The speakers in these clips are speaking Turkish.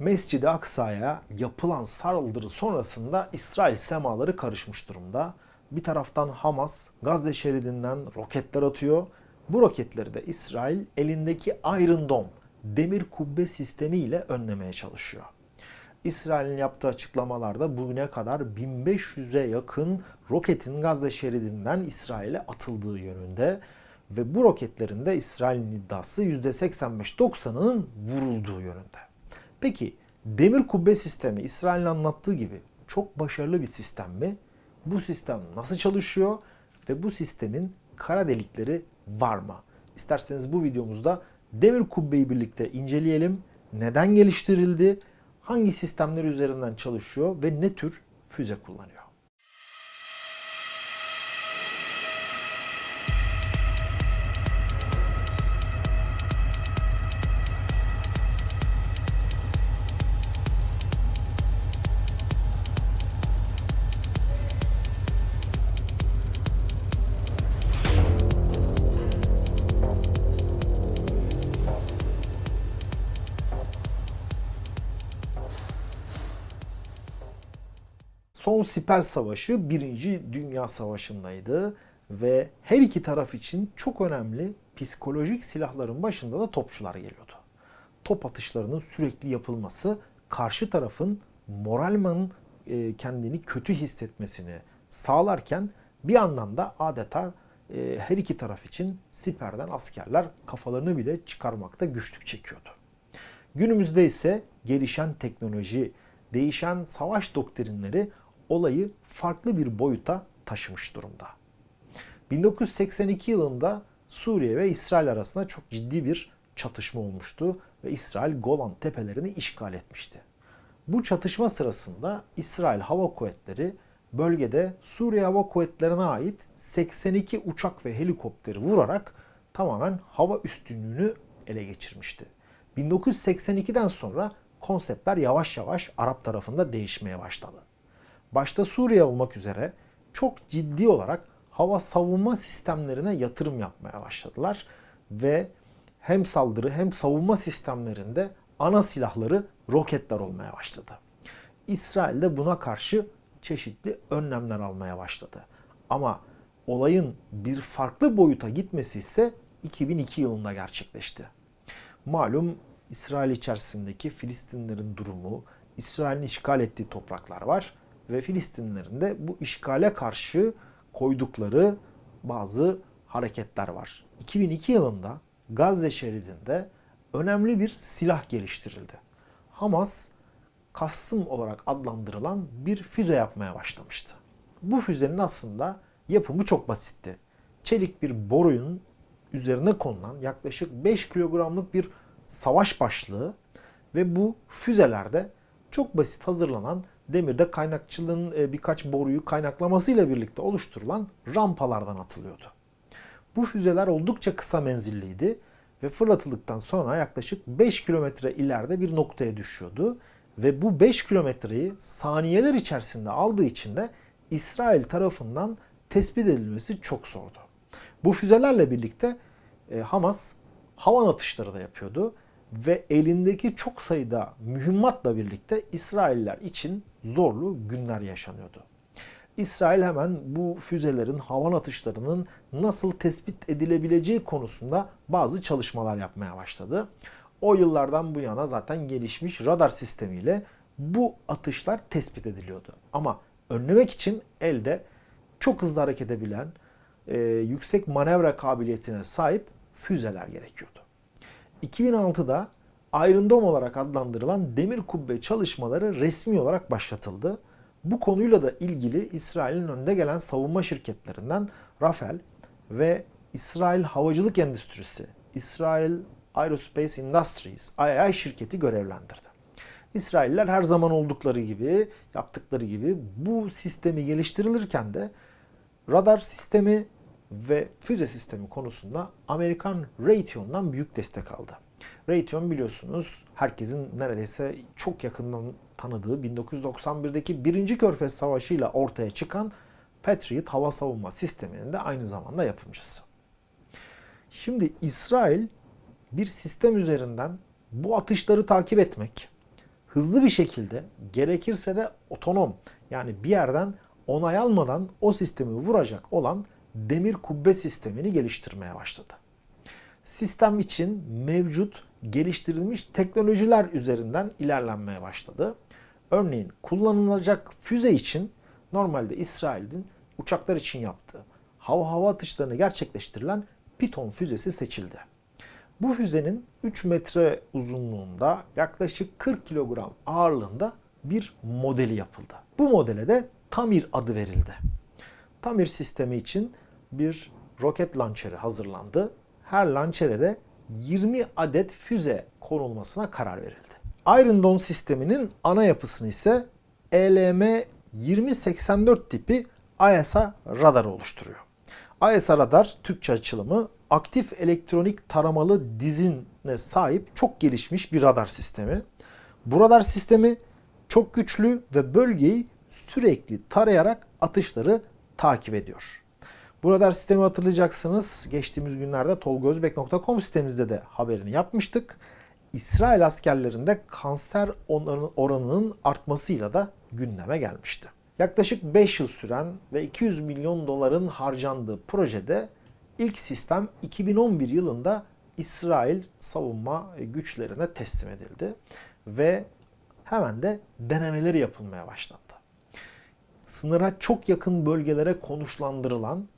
Mescid-i Aksa'ya yapılan saldırı sonrasında İsrail semaları karışmış durumda. Bir taraftan Hamas Gazze şeridinden roketler atıyor. Bu roketleri de İsrail elindeki Iron Dome demir kubbe sistemiyle önlemeye çalışıyor. İsrail'in yaptığı açıklamalarda bugüne kadar 1500'e yakın roketin Gazze şeridinden İsrail'e atıldığı yönünde ve bu roketlerin de İsrail'in iddiası %85-90'ının vurulduğu yönünde. Peki demir kubbe sistemi İsrail'in anlattığı gibi çok başarılı bir sistem mi? Bu sistem nasıl çalışıyor ve bu sistemin kara delikleri var mı? İsterseniz bu videomuzda demir kubbeyi birlikte inceleyelim. Neden geliştirildi? Hangi sistemler üzerinden çalışıyor ve ne tür füze kullanıyor? Son Siper Savaşı 1. Dünya Savaşı'ndaydı ve her iki taraf için çok önemli psikolojik silahların başında da topçular geliyordu. Top atışlarının sürekli yapılması karşı tarafın moralman e, kendini kötü hissetmesini sağlarken bir yandan da adeta e, her iki taraf için siperden askerler kafalarını bile çıkarmakta güçlük çekiyordu. Günümüzde ise gelişen teknoloji, değişen savaş doktrinleri olayı farklı bir boyuta taşımış durumda. 1982 yılında Suriye ve İsrail arasında çok ciddi bir çatışma olmuştu ve İsrail Golan tepelerini işgal etmişti. Bu çatışma sırasında İsrail Hava Kuvvetleri bölgede Suriye Hava Kuvvetleri'ne ait 82 uçak ve helikopteri vurarak tamamen hava üstünlüğünü ele geçirmişti. 1982'den sonra konseptler yavaş yavaş Arap tarafında değişmeye başladı başta Suriye olmak üzere çok ciddi olarak hava savunma sistemlerine yatırım yapmaya başladılar ve hem saldırı hem savunma sistemlerinde ana silahları roketler olmaya başladı. İsrail de buna karşı çeşitli önlemler almaya başladı. Ama olayın bir farklı boyuta gitmesi ise 2002 yılında gerçekleşti. Malum İsrail içerisindeki Filistinlerin durumu, İsrail'in işgal ettiği topraklar var ve Filistinlilerin de bu işgale karşı koydukları bazı hareketler var. 2002 yılında Gazze şeridinde önemli bir silah geliştirildi. Hamas Kassım olarak adlandırılan bir füze yapmaya başlamıştı. Bu füzenin aslında yapımı çok basitti. Çelik bir boruyun üzerine konulan yaklaşık 5 kilogramlık bir savaş başlığı ve bu füzelerde çok basit hazırlanan demirde kaynakçılığın e, birkaç boruyu kaynaklamasıyla birlikte oluşturulan rampalardan atılıyordu. Bu füzeler oldukça kısa menzilliydi ve fırlatıldıktan sonra yaklaşık 5 kilometre ileride bir noktaya düşüyordu. Ve bu 5 kilometreyi saniyeler içerisinde aldığı için de İsrail tarafından tespit edilmesi çok zordu. Bu füzelerle birlikte e, Hamas havan atışları da yapıyordu ve elindeki çok sayıda mühimmatla birlikte İsrailler için zorlu günler yaşanıyordu. İsrail hemen bu füzelerin havan atışlarının nasıl tespit edilebileceği konusunda bazı çalışmalar yapmaya başladı. O yıllardan bu yana zaten gelişmiş radar sistemiyle bu atışlar tespit ediliyordu. Ama önlemek için elde çok hızlı hareket edebilen, e, yüksek manevra kabiliyetine sahip füzeler gerekiyordu. 2006'da Iron Dome olarak adlandırılan demir kubbe çalışmaları resmi olarak başlatıldı. Bu konuyla da ilgili İsrail'in önde gelen savunma şirketlerinden Rafael ve İsrail Havacılık Endüstrisi, İsrail Aerospace Industries, IAI şirketi görevlendirdi. İsrailler her zaman oldukları gibi, yaptıkları gibi bu sistemi geliştirilirken de radar sistemi ve füze sistemi konusunda Amerikan Raytheon'dan büyük destek aldı. Raytheon biliyorsunuz herkesin neredeyse çok yakından tanıdığı 1991'deki 1. Körfez Savaşı ile ortaya çıkan Patriot hava savunma sisteminin de aynı zamanda yapımcısı. Şimdi İsrail bir sistem üzerinden bu atışları takip etmek, hızlı bir şekilde gerekirse de otonom yani bir yerden onay almadan o sistemi vuracak olan demir kubbe sistemini geliştirmeye başladı. Sistem için mevcut geliştirilmiş teknolojiler üzerinden ilerlenmeye başladı. Örneğin kullanılacak füze için normalde İsrail'in uçaklar için yaptığı hava hava atışlarını gerçekleştirilen Piton füzesi seçildi. Bu füzenin 3 metre uzunluğunda yaklaşık 40 kilogram ağırlığında bir modeli yapıldı. Bu modele de Tamir adı verildi. Tamir sistemi için bir roket launcher'ı hazırlandı. Her launcher'e de 20 adet füze konulmasına karar verildi. Iron Dome sisteminin ana yapısını ise ELM 2084 tipi ISA radarı oluşturuyor. ISA radar Türkçe açılımı aktif elektronik taramalı dizine sahip çok gelişmiş bir radar sistemi. Bu radar sistemi çok güçlü ve bölgeyi sürekli tarayarak atışları takip ediyor. Bu radar sistemi hatırlayacaksınız. Geçtiğimiz günlerde tolgozbek.com sitemizde de haberini yapmıştık. İsrail askerlerinde kanser oranının artmasıyla da gündeme gelmişti. Yaklaşık 5 yıl süren ve 200 milyon doların harcandığı projede ilk sistem 2011 yılında İsrail savunma güçlerine teslim edildi ve hemen de denemeleri yapılmaya başlandı. Sınıra çok yakın bölgelere konuşlandırılan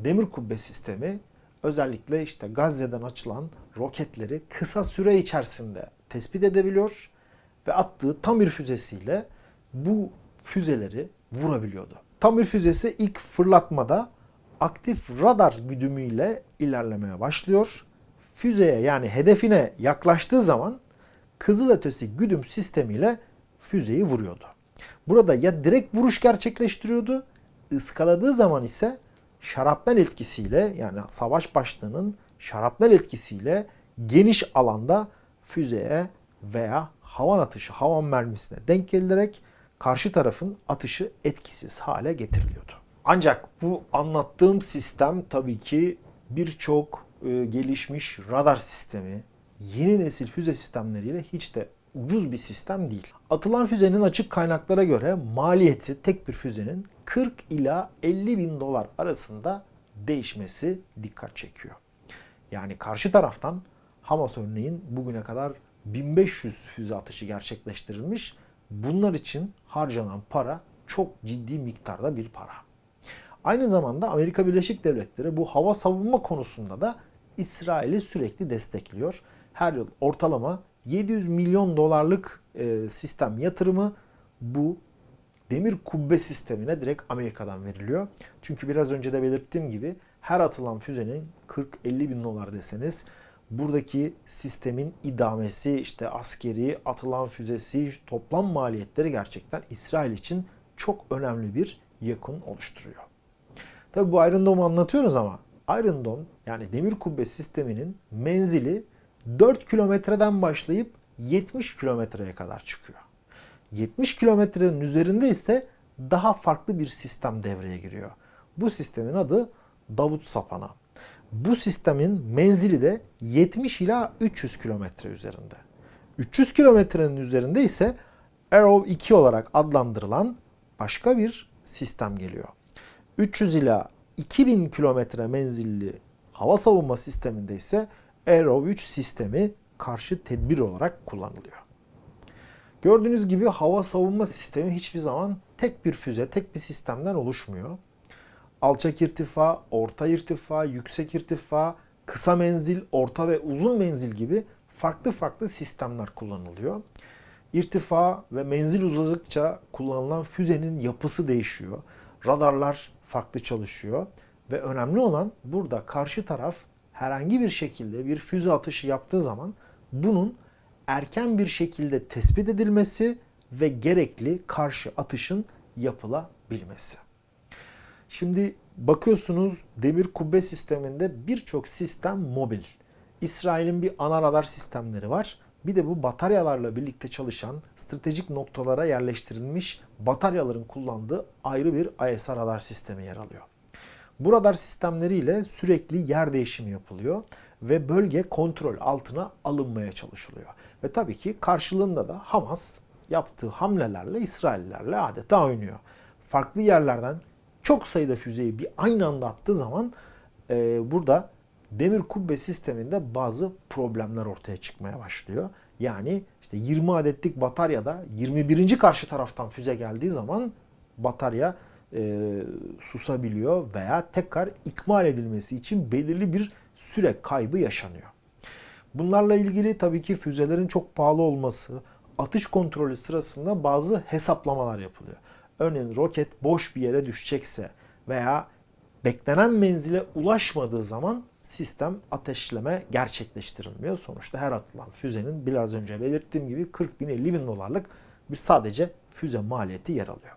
demir kubbe sistemi özellikle işte Gazze'den açılan roketleri kısa süre içerisinde tespit edebiliyor ve attığı Tamir füzesiyle bu füzeleri vurabiliyordu. Tamir füzesi ilk fırlatmada aktif radar güdümüyle ilerlemeye başlıyor. Füzeye yani hedefine yaklaştığı zaman kızılötesi güdüm sistemiyle füzeyi vuruyordu. Burada ya direkt vuruş gerçekleştiriyordu, ıskaladığı zaman ise şarapnel etkisiyle yani savaş başlığının şarapnel etkisiyle geniş alanda füzeye veya havan atışı, havan mermisine denk gelerek karşı tarafın atışı etkisiz hale getiriliyordu. Ancak bu anlattığım sistem tabii ki birçok e, gelişmiş radar sistemi, yeni nesil füze sistemleriyle hiç de ucuz bir sistem değil. Atılan füzenin açık kaynaklara göre maliyeti tek bir füzenin 40 ila 50 bin dolar arasında değişmesi dikkat çekiyor. Yani karşı taraftan Hamas örneğin bugüne kadar 1500 füze atışı gerçekleştirilmiş. Bunlar için harcanan para çok ciddi miktarda bir para. Aynı zamanda Amerika Birleşik Devletleri bu hava savunma konusunda da İsrail'i sürekli destekliyor. Her yıl ortalama 700 milyon dolarlık e, sistem yatırımı bu demir kubbe sistemine direkt Amerika'dan veriliyor. Çünkü biraz önce de belirttiğim gibi her atılan füzenin 40-50 bin dolar deseniz buradaki sistemin idamesi, işte askeri, atılan füzesi, toplam maliyetleri gerçekten İsrail için çok önemli bir yakın oluşturuyor. Tabi bu Iron Dome'u anlatıyoruz ama Iron Dome yani demir kubbe sisteminin menzili 4 kilometreden başlayıp 70 kilometreye kadar çıkıyor. 70 kilometrenin üzerinde ise daha farklı bir sistem devreye giriyor. Bu sistemin adı Davut Sapana. Bu sistemin menzili de 70 ila 300 kilometre üzerinde. 300 kilometrenin üzerinde ise Arrow 2 olarak adlandırılan başka bir sistem geliyor. 300 ila 2000 kilometre menzilli hava savunma sisteminde ise Arrow 3 sistemi karşı tedbir olarak kullanılıyor. Gördüğünüz gibi hava savunma sistemi hiçbir zaman tek bir füze, tek bir sistemden oluşmuyor. Alçak irtifa, orta irtifa, yüksek irtifa, kısa menzil, orta ve uzun menzil gibi farklı farklı sistemler kullanılıyor. İrtifa ve menzil uzadıkça kullanılan füzenin yapısı değişiyor. Radarlar farklı çalışıyor ve önemli olan burada karşı taraf herhangi bir şekilde bir füze atışı yaptığı zaman bunun erken bir şekilde tespit edilmesi ve gerekli karşı atışın yapılabilmesi. Şimdi bakıyorsunuz demir kubbe sisteminde birçok sistem mobil. İsrail'in bir ana radar sistemleri var. Bir de bu bataryalarla birlikte çalışan stratejik noktalara yerleştirilmiş bataryaların kullandığı ayrı bir ISR radar sistemi yer alıyor. Bu radar sistemleriyle sürekli yer değişimi yapılıyor ve bölge kontrol altına alınmaya çalışılıyor. Ve tabii ki karşılığında da Hamas yaptığı hamlelerle İsraillilerle adeta oynuyor. Farklı yerlerden çok sayıda füzeyi bir aynı anda attığı zaman e, burada demir kubbe sisteminde bazı problemler ortaya çıkmaya başlıyor. Yani işte 20 adetlik bataryada 21. karşı taraftan füze geldiği zaman batarya e, susabiliyor veya tekrar ikmal edilmesi için belirli bir süre kaybı yaşanıyor. Bunlarla ilgili tabii ki füzelerin çok pahalı olması, atış kontrolü sırasında bazı hesaplamalar yapılıyor. Örneğin roket boş bir yere düşecekse veya beklenen menzile ulaşmadığı zaman sistem ateşleme gerçekleştirilmiyor. Sonuçta her atılan füzenin biraz önce belirttiğim gibi 40 bin 50 bin dolarlık bir sadece füze maliyeti yer alıyor.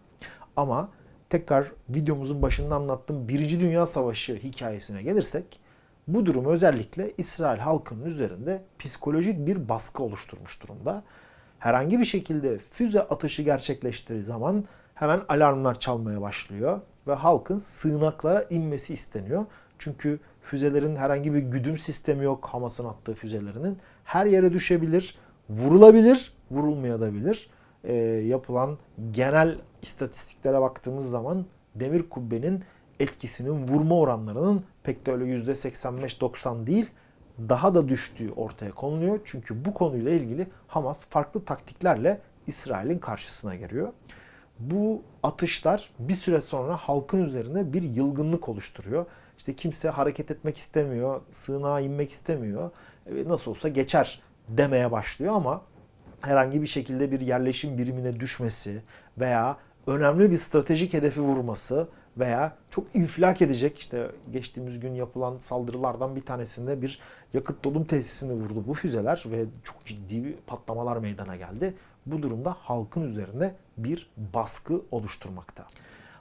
Ama tekrar videomuzun başında anlattığım Birinci Dünya Savaşı hikayesine gelirsek bu durum özellikle İsrail halkının üzerinde psikolojik bir baskı oluşturmuş durumda. Herhangi bir şekilde füze atışı gerçekleştiği zaman hemen alarmlar çalmaya başlıyor ve halkın sığınaklara inmesi isteniyor. Çünkü füzelerin herhangi bir güdüm sistemi yok Hamas'ın attığı füzelerinin. Her yere düşebilir, vurulabilir, vurulmayabilir. E, yapılan genel istatistiklere baktığımız zaman demir kubbenin etkisinin vurma oranlarının pek de öyle %85-90 değil daha da düştüğü ortaya konuluyor. Çünkü bu konuyla ilgili Hamas farklı taktiklerle İsrail'in karşısına geliyor. Bu atışlar bir süre sonra halkın üzerine bir yılgınlık oluşturuyor. İşte kimse hareket etmek istemiyor, sığınağa inmek istemiyor. E, nasıl olsa geçer demeye başlıyor ama herhangi bir şekilde bir yerleşim birimine düşmesi veya önemli bir stratejik hedefi vurması veya çok infilak edecek işte geçtiğimiz gün yapılan saldırılardan bir tanesinde bir yakıt dolum tesisini vurdu bu füzeler ve çok ciddi patlamalar meydana geldi. Bu durumda halkın üzerinde bir baskı oluşturmakta.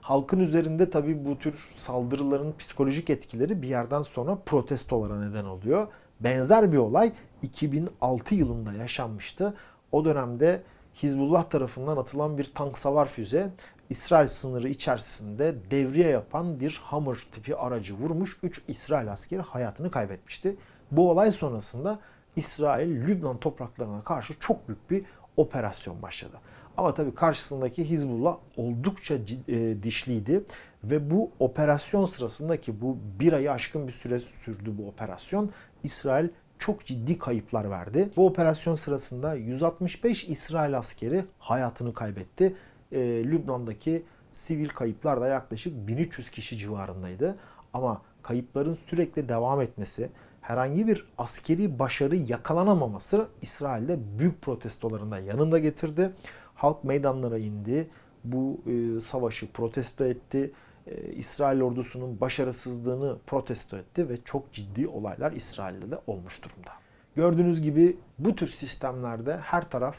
Halkın üzerinde tabii bu tür saldırıların psikolojik etkileri bir yerden sonra protestolara neden oluyor. Benzer bir olay 2006 yılında yaşanmıştı. O dönemde Hizbullah tarafından atılan bir tank savar füze İsrail sınırı içerisinde devriye yapan bir Hammer tipi aracı vurmuş. 3 İsrail askeri hayatını kaybetmişti. Bu olay sonrasında İsrail Lübnan topraklarına karşı çok büyük bir operasyon başladı. Ama tabii karşısındaki Hizbullah oldukça e, dişliydi ve bu operasyon sırasındaki bu bir ayı aşkın bir süre sürdü bu operasyon. İsrail çok ciddi kayıplar verdi. Bu operasyon sırasında 165 İsrail askeri hayatını kaybetti. E, Lübnan'daki sivil kayıplar da yaklaşık 1300 kişi civarındaydı. Ama kayıpların sürekli devam etmesi, herhangi bir askeri başarı yakalanamaması İsrail'de büyük protestolarında yanında getirdi. Halk meydanlara indi. Bu e, savaşı protesto etti. E, İsrail ordusunun başarısızlığını protesto etti ve çok ciddi olaylar İsrail'de de olmuş durumda. Gördüğünüz gibi bu tür sistemlerde her taraf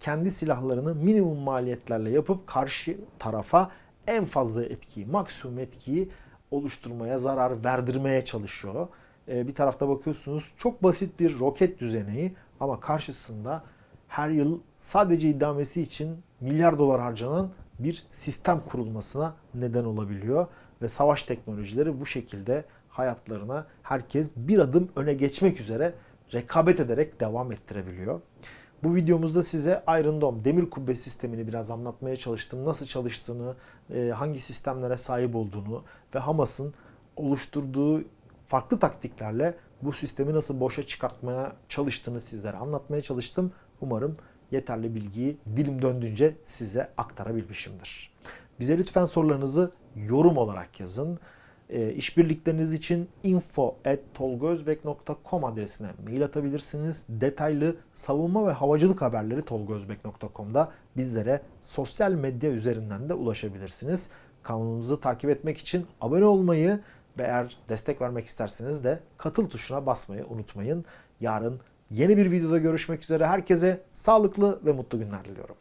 kendi silahlarını minimum maliyetlerle yapıp karşı tarafa en fazla etkiyi, maksimum etkiyi oluşturmaya, zarar verdirmeye çalışıyor. E, bir tarafta bakıyorsunuz çok basit bir roket düzeneği ama karşısında her yıl sadece idamesi için milyar dolar harcanan bir sistem kurulmasına neden olabiliyor. Ve savaş teknolojileri bu şekilde hayatlarına herkes bir adım öne geçmek üzere rekabet ederek devam ettirebiliyor. Bu videomuzda size Iron Dome demir kubbe sistemini biraz anlatmaya çalıştım. Nasıl çalıştığını, e, hangi sistemlere sahip olduğunu ve Hamas'ın oluşturduğu farklı taktiklerle bu sistemi nasıl boşa çıkartmaya çalıştığını sizlere anlatmaya çalıştım. Umarım yeterli bilgiyi dilim döndüğünce size aktarabilmişimdir. Bize lütfen sorularınızı yorum olarak yazın. E, işbirlikleriniz için info.tolgozbek.com adresine mail atabilirsiniz. Detaylı savunma ve havacılık haberleri tolgozbek.com'da bizlere sosyal medya üzerinden de ulaşabilirsiniz. Kanalımızı takip etmek için abone olmayı ve eğer destek vermek isterseniz de katıl tuşuna basmayı unutmayın. Yarın Yeni bir videoda görüşmek üzere. Herkese sağlıklı ve mutlu günler diliyorum.